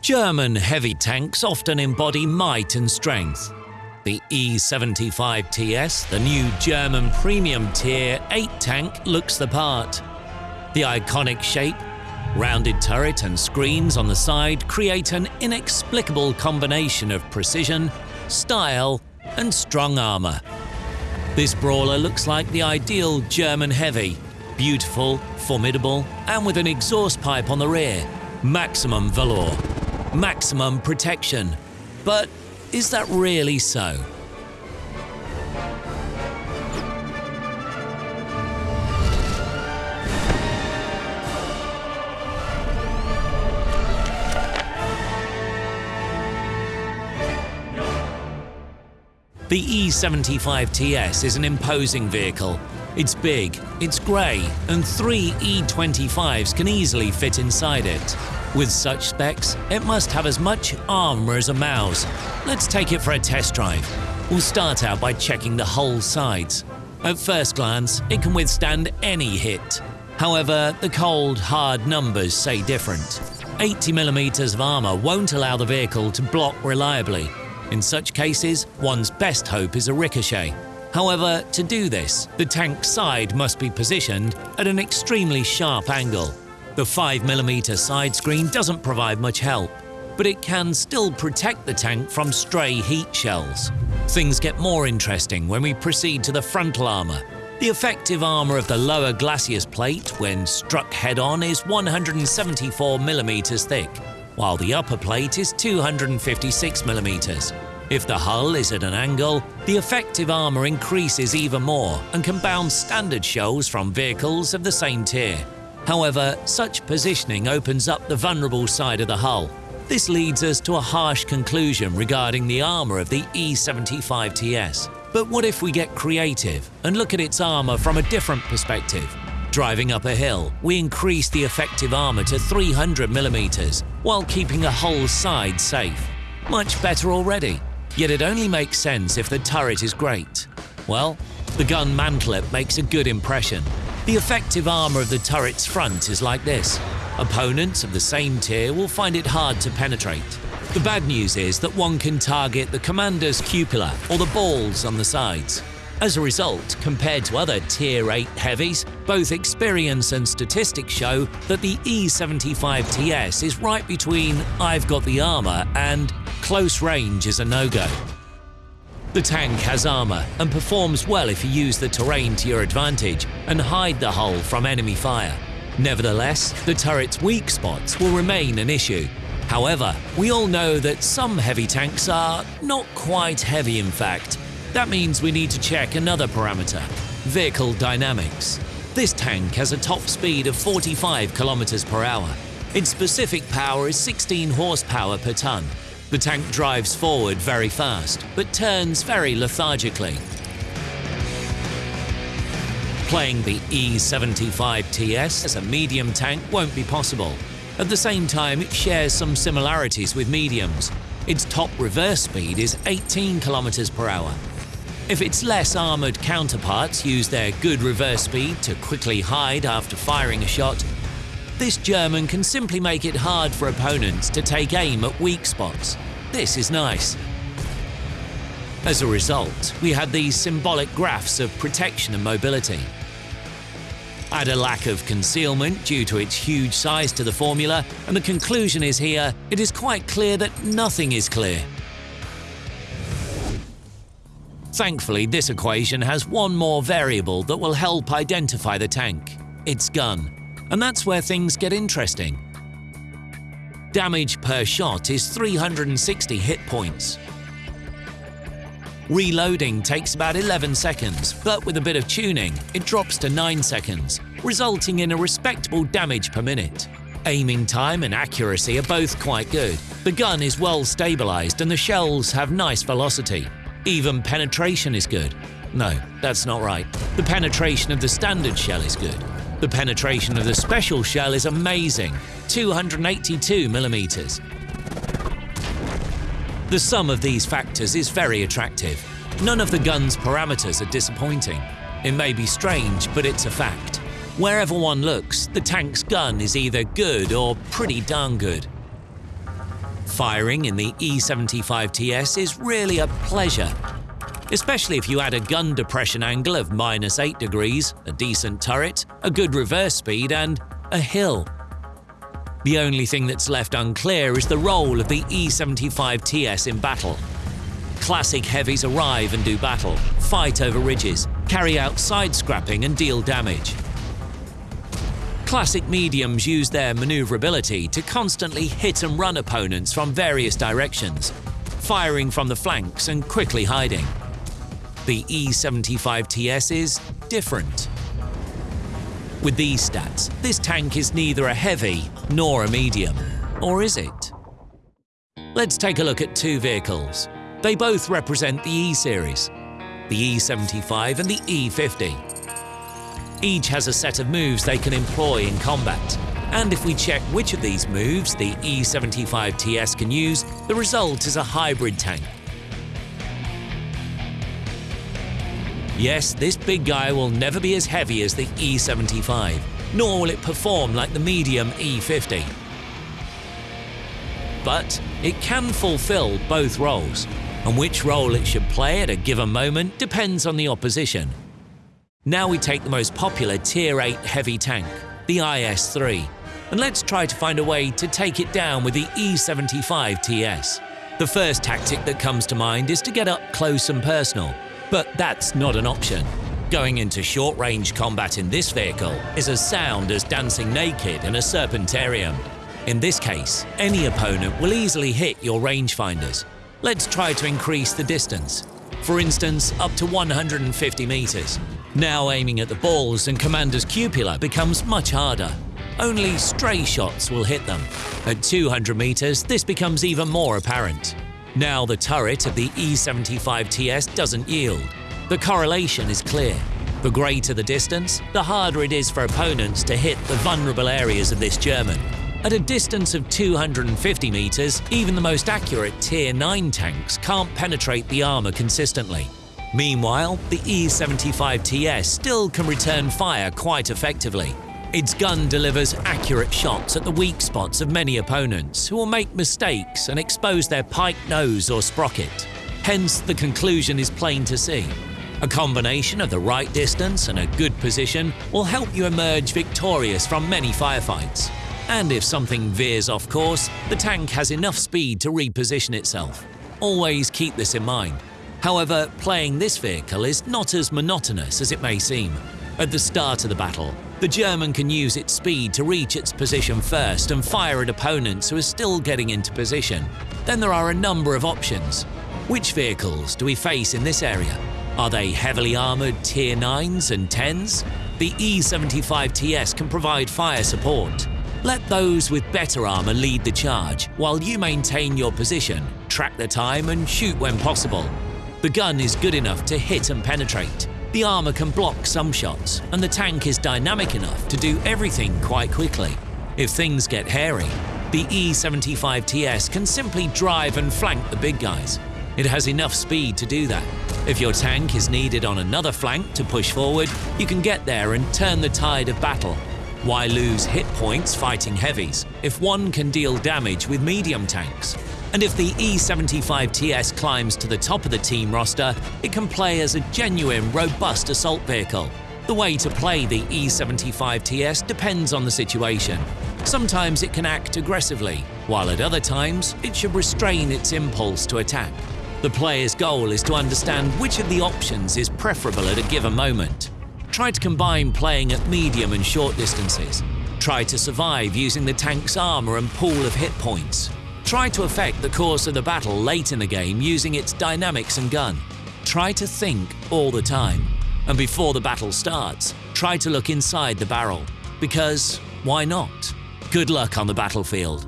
German heavy tanks often embody might and strength. The E75TS, the new German premium tier 8 tank, looks the part. The iconic shape, rounded turret and screens on the side create an inexplicable combination of precision, style, and strong armour. This brawler looks like the ideal German heavy, beautiful, formidable, and with an exhaust pipe on the rear. Maximum velour, maximum protection. But is that really so? The E75TS is an imposing vehicle. It's big, it's grey, and three E25s can easily fit inside it. With such specs, it must have as much armour as a mouse. Let's take it for a test drive. We'll start out by checking the hull sides. At first glance, it can withstand any hit. However, the cold, hard numbers say different. 80mm of armour won't allow the vehicle to block reliably, in such cases, one's best hope is a ricochet. However, to do this, the tank's side must be positioned at an extremely sharp angle. The 5mm side screen doesn't provide much help, but it can still protect the tank from stray heat shells. Things get more interesting when we proceed to the frontal armour. The effective armour of the lower glacis plate, when struck head-on, is 174mm thick, while the upper plate is 256mm. If the hull is at an angle, the effective armour increases even more and can bounce standard shells from vehicles of the same tier. However, such positioning opens up the vulnerable side of the hull. This leads us to a harsh conclusion regarding the armour of the E75TS. But what if we get creative and look at its armour from a different perspective? Driving up a hill, we increase the effective armour to 300mm while keeping a whole side safe. Much better already, yet it only makes sense if the turret is great. Well, the gun mantlet makes a good impression. The effective armour of the turret's front is like this. Opponents of the same tier will find it hard to penetrate. The bad news is that one can target the commander's cupola or the balls on the sides. As a result, compared to other Tier 8 heavies, both experience and statistics show that the E75TS is right between I've got the armour and close range is a no-go. The tank has armour and performs well if you use the terrain to your advantage and hide the hull from enemy fire. Nevertheless, the turret's weak spots will remain an issue. However, we all know that some heavy tanks are not quite heavy in fact, that means we need to check another parameter, vehicle dynamics. This tank has a top speed of 45 km per hour. Its specific power is 16 horsepower per ton. The tank drives forward very fast, but turns very lethargically. Playing the E75TS as a medium tank won't be possible. At the same time, it shares some similarities with mediums. Its top reverse speed is 18 km per hour, if its less armoured counterparts use their good reverse speed to quickly hide after firing a shot, this German can simply make it hard for opponents to take aim at weak spots. This is nice. As a result, we had these symbolic graphs of protection and mobility. Add a lack of concealment due to its huge size to the formula, and the conclusion is here, it is quite clear that nothing is clear. Thankfully, this equation has one more variable that will help identify the tank, its gun. And that's where things get interesting. Damage per shot is 360 hit points. Reloading takes about 11 seconds, but with a bit of tuning, it drops to 9 seconds, resulting in a respectable damage per minute. Aiming time and accuracy are both quite good. The gun is well stabilized and the shells have nice velocity. Even penetration is good. No, that's not right. The penetration of the standard shell is good. The penetration of the special shell is amazing, 282 millimeters. The sum of these factors is very attractive. None of the gun's parameters are disappointing. It may be strange, but it's a fact. Wherever one looks, the tank's gun is either good or pretty darn good. Firing in the E75TS is really a pleasure, especially if you add a gun depression angle of minus 8 degrees, a decent turret, a good reverse speed and a hill. The only thing that's left unclear is the role of the E75TS in battle. Classic heavies arrive and do battle, fight over ridges, carry out side scrapping and deal damage. Classic mediums use their maneuverability to constantly hit and run opponents from various directions, firing from the flanks and quickly hiding. The E75TS is different. With these stats, this tank is neither a heavy nor a medium. Or is it? Let's take a look at two vehicles. They both represent the E-Series, the E75 and the E50. Each has a set of moves they can employ in combat. And if we check which of these moves the E75TS can use, the result is a hybrid tank. Yes, this big guy will never be as heavy as the E75, nor will it perform like the medium E50. But it can fulfill both roles, and which role it should play at a given moment depends on the opposition. Now we take the most popular Tier 8 heavy tank, the IS-3, and let's try to find a way to take it down with the E-75 TS. The first tactic that comes to mind is to get up close and personal, but that's not an option. Going into short-range combat in this vehicle is as sound as dancing naked in a serpentarium. In this case, any opponent will easily hit your rangefinders. Let's try to increase the distance, for instance up to 150 meters. Now aiming at the balls and Commander's cupola becomes much harder. Only stray shots will hit them. At 200 meters, this becomes even more apparent. Now the turret of the E75TS doesn't yield. The correlation is clear. The greater the distance, the harder it is for opponents to hit the vulnerable areas of this German. At a distance of 250 meters, even the most accurate Tier 9 tanks can't penetrate the armor consistently. Meanwhile, the E75TS still can return fire quite effectively. Its gun delivers accurate shots at the weak spots of many opponents who will make mistakes and expose their pike nose or sprocket. Hence, the conclusion is plain to see. A combination of the right distance and a good position will help you emerge victorious from many firefights. And if something veers off course, the tank has enough speed to reposition itself. Always keep this in mind. However, playing this vehicle is not as monotonous as it may seem. At the start of the battle, the German can use its speed to reach its position first and fire at opponents who are still getting into position. Then there are a number of options. Which vehicles do we face in this area? Are they heavily armoured Tier 9s and 10s? The E75TS can provide fire support. Let those with better armour lead the charge, while you maintain your position, track the time and shoot when possible. The gun is good enough to hit and penetrate. The armor can block some shots, and the tank is dynamic enough to do everything quite quickly. If things get hairy, the E75TS can simply drive and flank the big guys. It has enough speed to do that. If your tank is needed on another flank to push forward, you can get there and turn the tide of battle. Why lose hit points fighting heavies if one can deal damage with medium tanks? And if the E75TS climbs to the top of the team roster, it can play as a genuine, robust assault vehicle. The way to play the E75TS depends on the situation. Sometimes it can act aggressively, while at other times it should restrain its impulse to attack. The player's goal is to understand which of the options is preferable at a given moment. Try to combine playing at medium and short distances. Try to survive using the tank's armor and pool of hit points. Try to affect the course of the battle late in the game using its dynamics and gun. Try to think all the time. And before the battle starts, try to look inside the barrel. Because why not? Good luck on the battlefield.